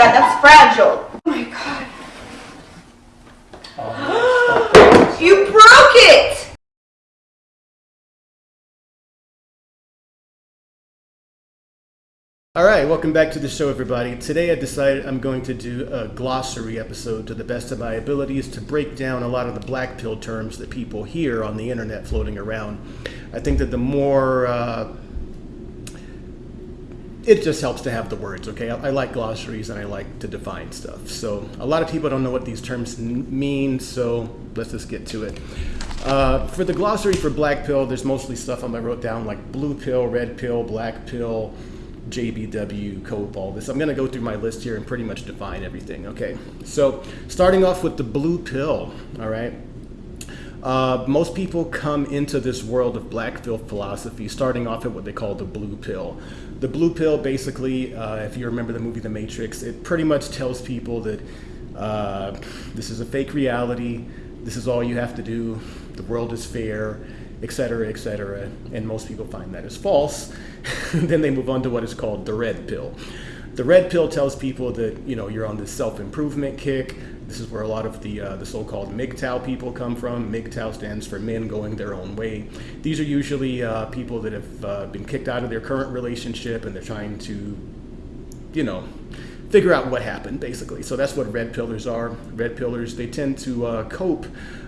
that. That's fragile. Oh my god. you broke it! All right, welcome back to the show, everybody. Today I decided I'm going to do a glossary episode to the best of my abilities to break down a lot of the black pill terms that people hear on the internet floating around. I think that the more uh, it just helps to have the words, okay? I, I, like glossaries and I like to define stuff. So a lot of people don't know what these terms mean, so let's just get to it. Uh, for the glossary for black pill, there's mostly stuff I wrote down like blue pill, red pill, black pill, JBW, COPE, all this. I'm going to go through my list here and pretty much define everything, okay? So starting off with the blue pill, all right? Uh, most people come into this world of black pill philosophy starting off at what they call the blue pill. The blue pill basically, uh, if you remember the movie The Matrix, it pretty much tells people that uh, this is a fake reality, this is all you have to do, the world is fair, etc., etc. And most people find that is false. then they move on to what is called the red pill. The red pill tells people that you know you're on this self-improvement kick. This is where a lot of the uh, the so-called MGTOW people come from. MGTOW stands for men going their own way. These are usually uh, people that have uh, been kicked out of their current relationship and they're trying to, you know, figure out what happened basically. So that's what red pillars are. Red pillars they tend to uh, cope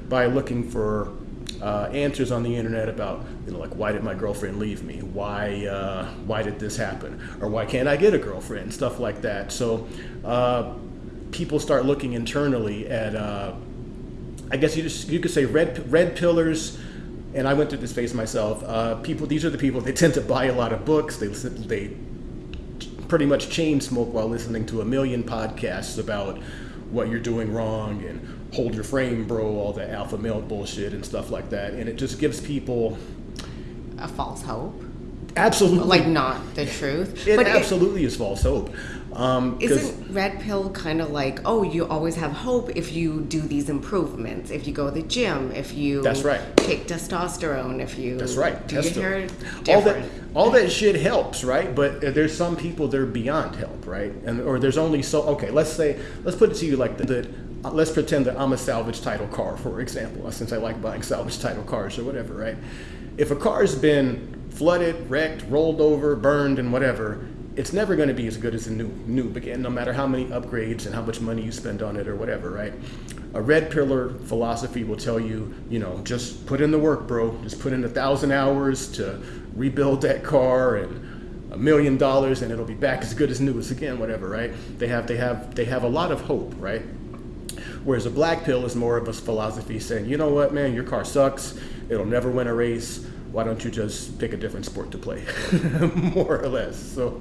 by looking for uh, answers on the internet about, you know, like why did my girlfriend leave me? Why, uh, why did this happen? Or why can't I get a girlfriend? Stuff like that. So uh, people start looking internally at, uh, I guess you just you could say red red pillars. And I went through this phase myself. Uh, people, these are the people. They tend to buy a lot of books. They they pretty much chain smoke while listening to a million podcasts about what you're doing wrong and hold your frame, bro, all the alpha male bullshit and stuff like that. And it just gives people a false hope. Absolutely. Like not the truth. It but absolutely it, is false hope. Um, isn't red pill kind of like, oh, you always have hope if you do these improvements, if you go to the gym, if you that's right, take testosterone, if you that's right, do Testo- your hair different. all that all that shit helps, right? But there's some people they're beyond help, right? And or there's only so okay. Let's say let's put it to you like that uh, Uh, let's pretend that I'm a salvage title car, for example, uh, since I like buying salvage title cars or whatever, right? If a car's been flooded, wrecked, rolled over, burned, and whatever, it's never going to be as good as a new new again, no matter how many upgrades and how much money you spend on it or whatever, right? A red pillar philosophy will tell you, you know, just put in the work, bro. Just put in a thousand hours to rebuild that car and a million dollars and it'll be back as good as new as again, whatever, right? They have they have they have a lot of hope, right? Whereas a black pill is more of a philosophy saying, you know what, man, your car sucks. It'll never win a race. Why don't you just pick a different sport to play? more or less. So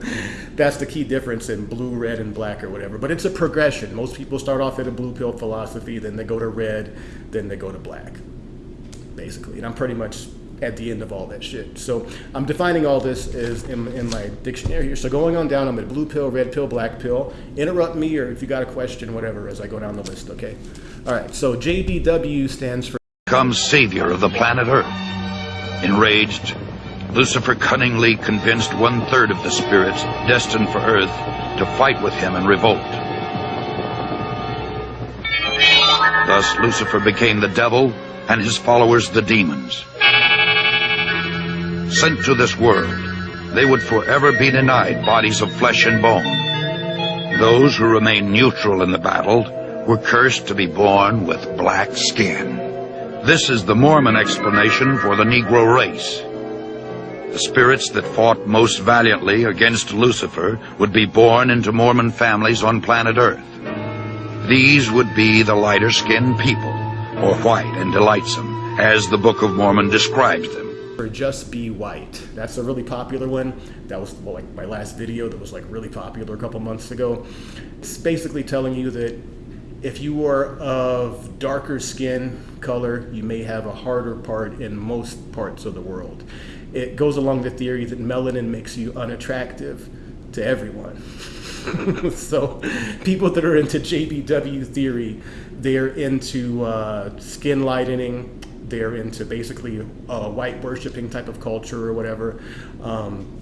that's the key difference in blue, red, and black or whatever. But it's a progression. Most people start off at a blue pill philosophy, then they go to red, then they go to black, basically. And I'm pretty much at the end of all that shit. So I'm defining all this as in, in my dictionary here. So going on down, I'm at blue pill, red pill, black pill. Interrupt me or if you got a question, whatever, as I go down the list, okay? All right, so JBW stands for... Comes savior of the planet Earth. Enraged, Lucifer cunningly convinced one-third of the spirits destined for Earth to fight with him in revolt. Thus, Lucifer became the devil and his followers the demons sent to this world, they would forever be denied bodies of flesh and bone. Those who remained neutral in the battle were cursed to be born with black skin. This is the Mormon explanation for the Negro race. The spirits that fought most valiantly against Lucifer would be born into Mormon families on planet Earth. These would be the lighter-skinned people, or white and delightsome, as the Book of Mormon describes them or just be white. That's a really popular one. That was well, like my last video that was like really popular a couple months ago. It's basically telling you that if you are of darker skin color, you may have a harder part in most parts of the world. It goes along the theory that melanin makes you unattractive to everyone. so people that are into JBW theory, they're into uh, skin lightening, they're into basically a white worshiping type of culture or whatever. Um,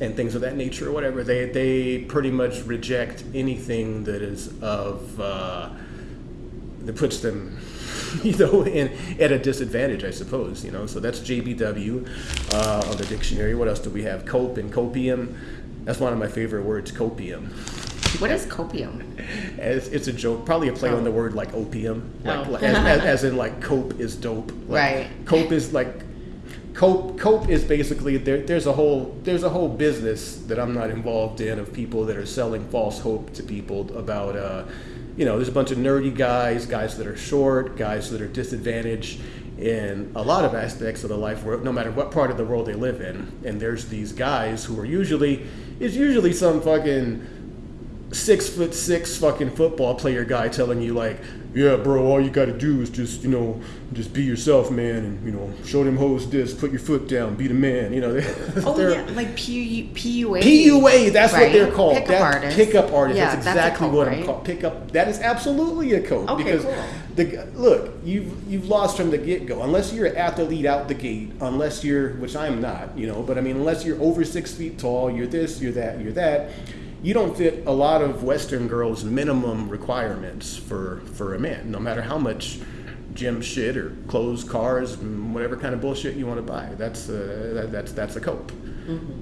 and things of that nature or whatever. They they pretty much reject anything that is of uh, that puts them, you know, in at a disadvantage, I suppose. You know, so that's JBW uh, on the dictionary. What else do we have? Cope and copium. That's one of my favorite words, copium. What is copium? As it's a joke, probably a play on the word like opium, like, Oh. like- as, as, as in like cope is dope. Like, Right. Cope is like cope. Cope is basically there. There's a whole there's a whole business that I'm not involved in of people that are selling false hope to people about. Uh, you know, there's a bunch of nerdy guys, guys that are short, guys that are disadvantaged in a lot of aspects of the life world, no matter what part of the world they live in. And there's these guys who are usually, it's usually some fucking six foot six fucking football player guy telling you like, yeah, bro, all you got to do is just you know just be yourself, man, and you know show them hoes this, put your foot down, be the man. You know, Oh yeah, like P- PUA. PUA, that's what they're called. Pickup That- artists. Pickup artists. Yeah, that's exactly code, what right? I'm called. Pickup. That is absolutely a code. Okay, because cool. the look, you've you've lost from the get go. Unless you're an athlete out the gate, unless you're, which I'm not, you know. But I mean, unless you're over six feet tall, you're this, you're that, you're that. You don't fit a lot of Western girls' minimum requirements for for a man, no matter how much gym shit or clothes, cars, whatever kind of bullshit you want to buy. That's uh, that, that's that's a cope,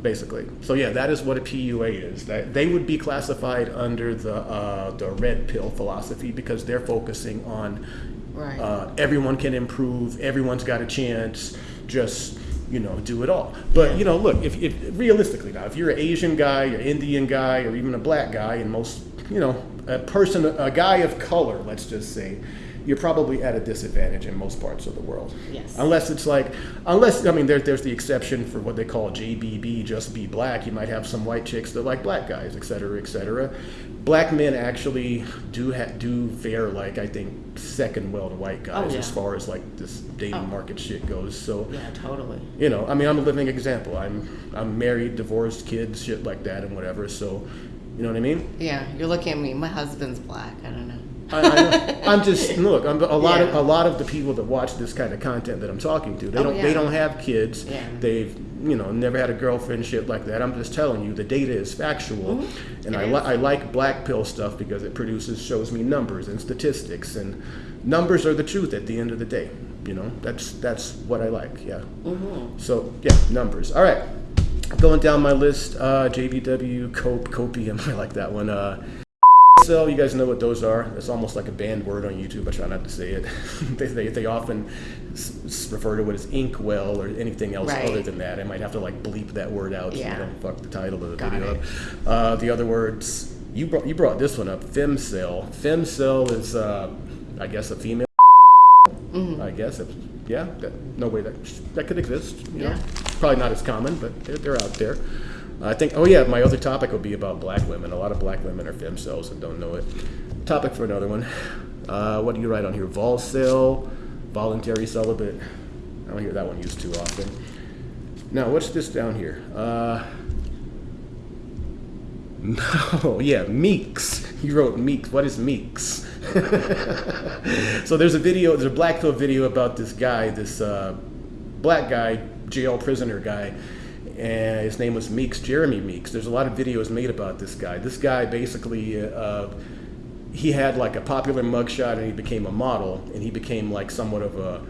basically. So yeah, that is what a PUA is. That they would be classified under the uh, the red pill philosophy because they're focusing on Right. uh, everyone can improve, everyone's got a chance. Just you know, do it all. But you know, look, if, if realistically now, if you're an Asian guy, or Indian guy, or even a black guy, and most, you know, a person, a guy of color, let's just say, you're probably at a disadvantage in most parts of the world. Yes. Unless it's like, unless I mean, there, there's the exception for what they call JBB, just be black. You might have some white chicks that like black guys, et cetera, et cetera. Black men actually do ha- do fare like I think second well to white oh, guys Oh, yeah. as far as like this dating Oh. market shit goes. So Yeah, totally. you know, I mean, I'm a living example. I'm I'm married, divorced, kids, shit like that, and whatever. So, you know what I mean? Yeah, you're looking at me. My husband's black. I don't know. I, I, I'm just look. I'm, a lot of a lot of the people that watch this kind of content that I'm talking to, they Oh, don't yeah. they don't have kids. Yeah. They've you know never had a girlfriend, shit like that. I'm just telling you, the data is factual, and Mm-hmm. It I li- I like black pill stuff because it produces shows me numbers and statistics, and numbers are the truth at the end of the day. You know, that's that's what I like. Yeah. Mm-hmm. So yeah, numbers. All right. Going down my list, uh, JBW, Cope, Copium. I like that one. Uh, so you guys know what those are. It's almost like a banned word on YouTube. I try not to say it. they, they, they often refer to it as inkwell or anything else Right. other than that. I might have to like bleep that word out Yeah. so you don't fuck the title of the Got video up. Uh, the other words, you brought, you brought this one up, femcel. Femcel is, uh, I guess, a female. Mm-hmm. I guess, yeah, that, no way that that could exist. You know? Yeah. Probably not as common, but they're, they're out there. I think. Oh yeah, my other topic will be about black women. A lot of black women are femcels and don't know it. Topic for another one. Uh, what do you write on here? Volcel, voluntary celibate. I don't hear that one used too often. Now, what's this down here? Uh, no, yeah, Meeks. He wrote Meeks. What is Meeks? so there's a video, there's a black pill video about this guy, this uh, black guy, jail prisoner guy, and his name was Meeks, Jeremy Meeks. There's a lot of videos made about this guy. This guy basically, uh, he had like a popular mugshot and he became a model, and he became like somewhat of a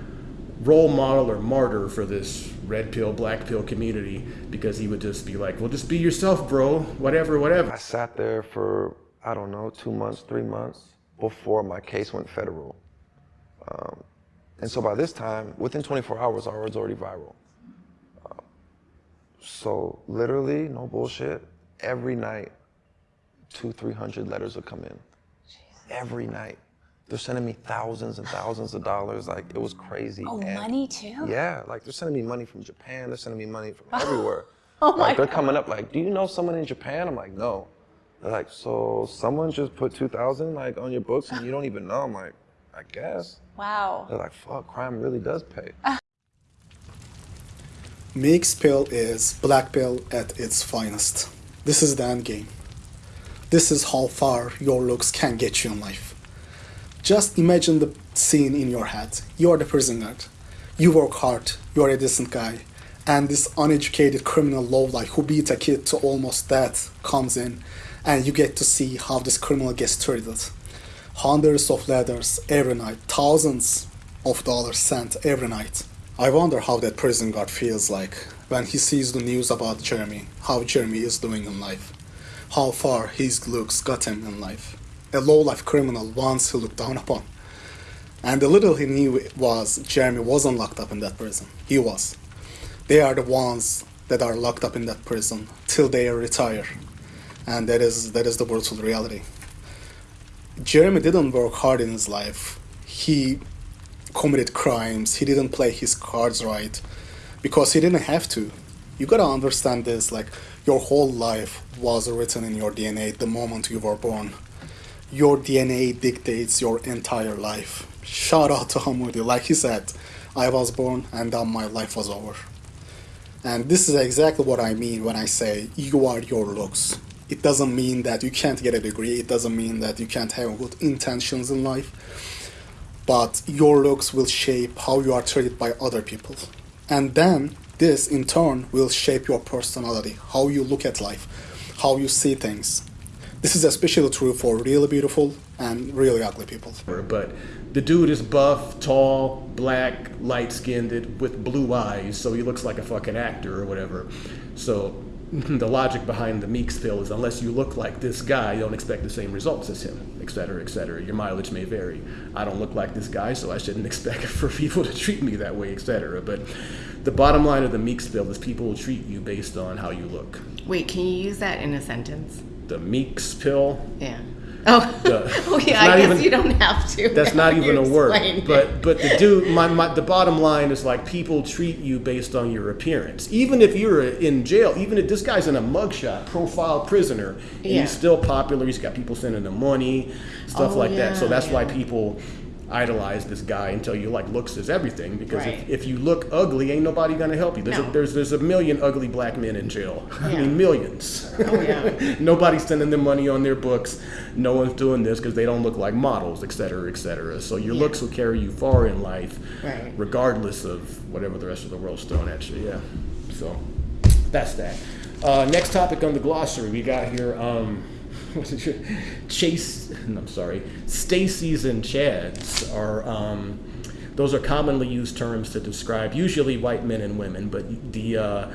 role model or martyr for this red pill, black pill community because he would just be like, well, just be yourself, bro, whatever, whatever. I sat there for, I don't know, two months, three months before my case went federal. Um, and so by this time, within 24 hours, I was already viral. So literally, no bullshit, every night, two, 300 letters would come in. Every night. They're sending me thousands and thousands of dollars. Like, it was crazy. Oh, And- money too? yeah, like they're sending me money from Japan. They're sending me money from everywhere. Oh my like they're coming up like, do you know someone in Japan? I'm like, no. They're like, so someone just put two thousand like on your books and you don't even know. I'm like, I guess. Wow. They're like, fuck, crime really does pay. Meeks pill is black pill at its finest. This is the end game. This is how far your looks can get you in life. Just imagine the scene in your head. You're the prison guard. You work hard, you're a decent guy, and this uneducated criminal lowlife who beat a kid to almost death comes in, and you get to see how this criminal gets treated. Hundreds of letters every night, thousands of dollars sent every night. I wonder how that prison guard feels like when he sees the news about Jeremy, how Jeremy is doing in life, how far his looks got him in life. A low-life criminal once he looked down upon. And the little he knew was Jeremy wasn't locked up in that prison. He was. They are the ones that are locked up in that prison till they retire. And that is that is the brutal reality. Jeremy didn't work hard in his life. He committed crimes. He didn't play his cards right because he didn't have to. You gotta understand this like your whole life was written in your DNA the moment you were born. Your DNA dictates your entire life. Shout out to Hamoudi. Like he said, I was born and then my life was over. And this is exactly what I mean when I say you are your looks. It doesn't mean that you can't get a degree, it doesn't mean that you can't have good intentions in life, but your looks will shape how you are treated by other people. And then this in turn will shape your personality, how you look at life, how you see things. This is especially true for really beautiful and really ugly people. But the dude is buff, tall, black, light skinned, with blue eyes, so he looks like a fucking actor or whatever. So the logic behind the Meeks pill is unless you look like this guy, you don't expect the same results as him, et cetera, et cetera. Your mileage may vary. I don't look like this guy, so I shouldn't expect for people to treat me that way, et cetera. But the bottom line of the Meeks pill is people will treat you based on how you look. Wait, can you use that in a sentence? The Meeks pill, Yeah. Oh, The- oh yeah. I guess even- you don't have to. That's not even a word. But but the dude, my, my the bottom line is like people treat you based on your appearance. Even if you're in jail, even if this guy's in a mugshot, profile prisoner, and Yeah. he's still popular. He's got people sending him money, stuff Oh, like that. So yeah, that's why people idolize this guy until you like looks is everything because Right. if, if you look ugly ain't nobody gonna help you there's, No. a, there's there's a million ugly black men in jail i mean millions Oh, yeah. nobody's sending them money on their books no one's doing this because they don't look like models et cetera et cetera so your Yeah. looks will carry you far in life Right. regardless of whatever the rest of the world's throwing at you yeah so that's that uh, next topic on the glossary we got here um? chase no, i'm sorry stacy's and chads are um, those are commonly used terms to describe usually white men and women but the uh,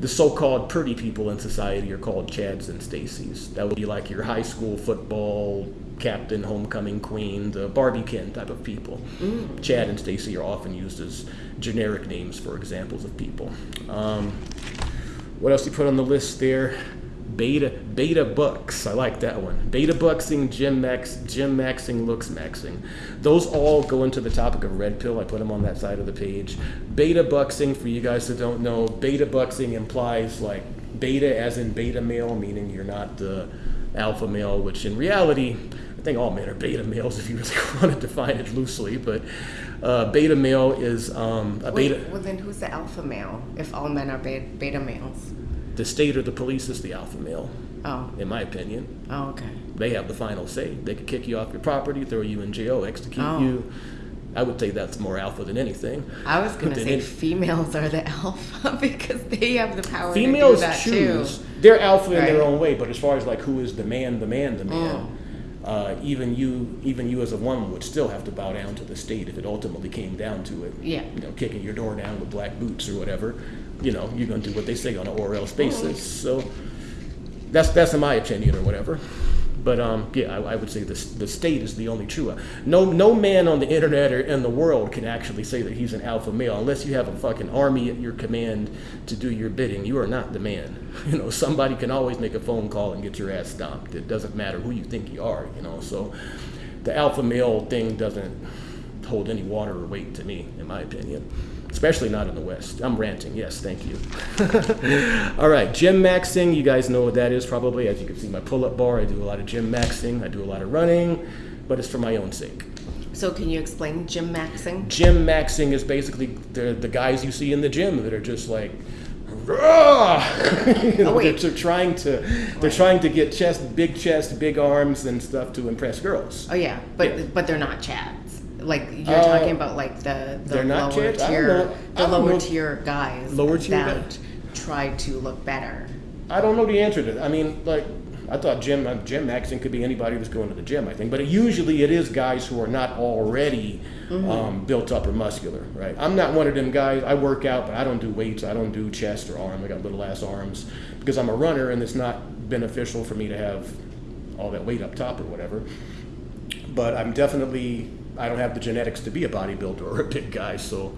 the so-called pretty people in society are called chads and stacys. That would be like your high school football captain homecoming queen the barbie Ken type of people. Chad and stacy are often used as generic names for examples of people. Um, what else do you put on the list there? Beta beta bucks. I like that one. Beta bucksing, gym max, gym maxing, looks maxing. Those all go into the topic of red pill. I put them on that side of the page. Beta bucksing, for you guys that don't know, beta bucksing implies like beta as in beta male, meaning you're not the alpha male, which in reality, I think all men are beta males if you really want to define it loosely. But uh, beta male is um, a beta. well, then who's the alpha male? If all men are beta, beta males. The state or the police is the alpha male. Oh. in my opinion. Oh, okay. They have the final say. They could kick you off your property, throw you in jail, execute Oh. you. I would say that's more alpha than anything. I was gonna say any- females are the alpha because they have the power females to do that choose. too. They're alpha in their own way, but as far as like who is the man, the man, the man. Mm. Uh, even you, even you as a woman would still have to bow down to the state if it ultimately came down to it. Yeah. You know, kicking your door down with black boots or whatever. You know, you're gonna do what they say on an or else basis. So that's that's in my opinion or whatever. But um, yeah, I, I would say the the state is the only true. No no man on the internet or in the world can actually say that he's an alpha male unless you have a fucking army at your command to do your bidding. You are not the man. You know somebody can always make a phone call and get your ass stomped. It doesn't matter who you think you are. You know so the alpha male thing doesn't hold any water or weight to me, in my opinion. Especially not in the West. I'm ranting. Yes, thank you. All right, gym maxing. You guys know what that is probably. As you can see, my pull-up bar. I do a lot of gym maxing. I do a lot of running, but it's for my own sake. So can you explain gym maxing? Gym maxing is basically the the guys you see in the gym that are just like. You know, Oh, wait. they're, they're trying to they're trying to get chest, big chest, big arms, and stuff to impress girls. Oh yeah, but Yeah. but they're not chads. Like you're Uh, talking about like the the lower? Tier the lower know. tier guys Lower tier that try to look better. I don't know the answer to that. I mean, like, I thought gym, uh, gym maxing could be anybody that's going to the gym, I think. But it, usually it is guys who are not already um, built up or muscular, right? I'm not one of them guys. I work out, but I don't do weights. I don't do chest or arm. I got little ass arms because I'm a runner and it's not beneficial for me to have all that weight up top or whatever. But I'm definitely, I don't have the genetics to be a bodybuilder or a big guy, so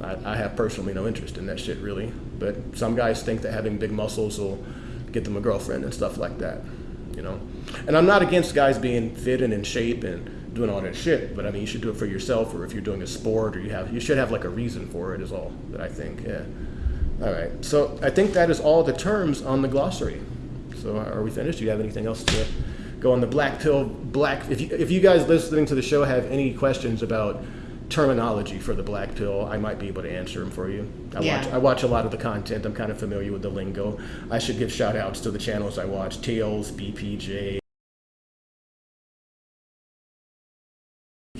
I, I have personally no interest in that shit really. But some guys think that having big muscles will get them a girlfriend and stuff like that, you know. And I'm not against guys being fit and in shape and doing all that shit, but I mean you should do it for yourself or if you're doing a sport or you have you should have like a reason for it is all that I think. Yeah. All right. So I think that is all the terms on the glossary. So are we finished? Do you have anything else to go on the black pill black if you, if you guys listening to the show have any questions about terminology for the black pill, I might be able to answer them for you. I Yeah. watch I watch a lot of the content. I'm kind of familiar with the lingo. I should give shout outs to the channels I watch, Tails, BPJ.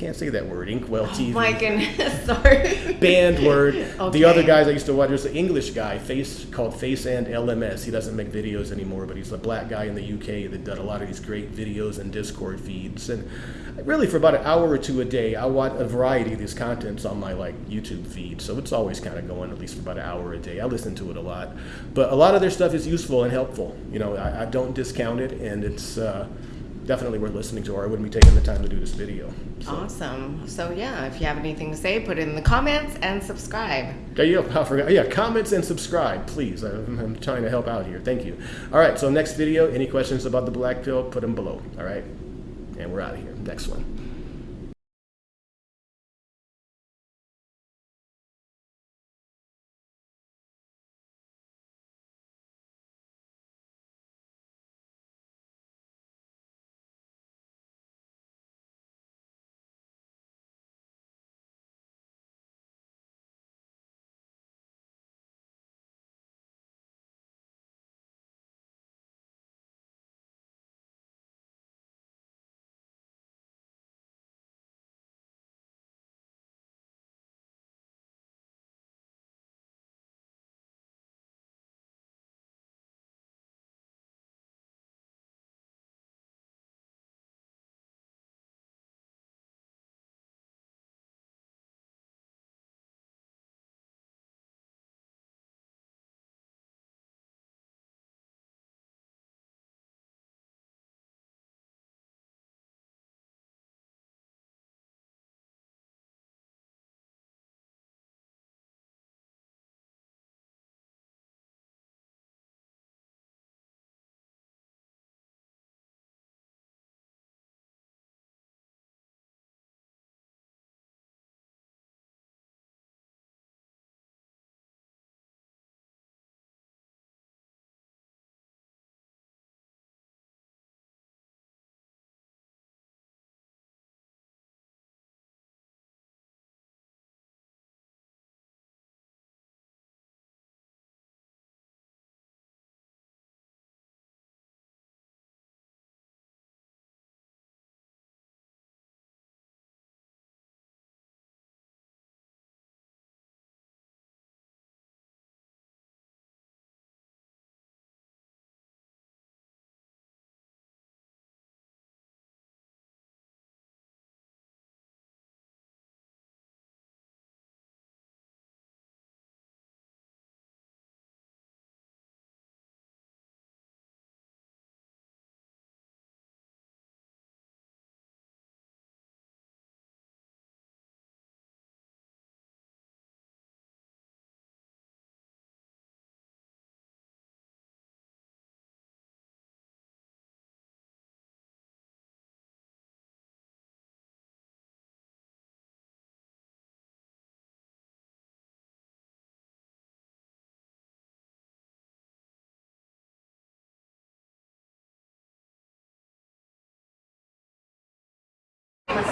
Can't say that word. Inkwell TV. My goodness, sorry. banned word. The other guys I used to watch, there's an English guy, face called Face and LMS. He doesn't make videos anymore, but he's a black guy in the UK that done a lot of these great videos and Discord feeds. And really, for about an hour or two a day, I watch a variety of these contents on my like YouTube feed. So it's always kind of going at least for about an hour a day. I listen to it a lot, but a lot of their stuff is useful and helpful. You know, I, I don't discount it, and it's. Uh, Definitely worth listening to, or I wouldn't be taking the time to do this video. So. Awesome. So yeah, if you have anything to say, put it in the comments and subscribe. Yeah, yeah, I forgot. Yeah, comments and subscribe, please. I'm, I'm trying to help out here. Thank you. All right, so next video, any questions about the black pill, put them below. All right, and we're out of here. Next one.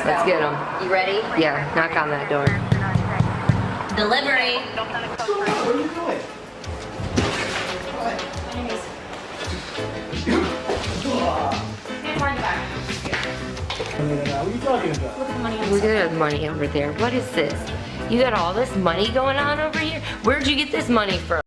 Let's get them. You ready? Yeah, knock on that door. Delivery. What are you doing? Hey, Martin, back. What are you talking about? Look at the money Look at the money over there. What is this? You got all this money going on over here? Where'd you get this money from?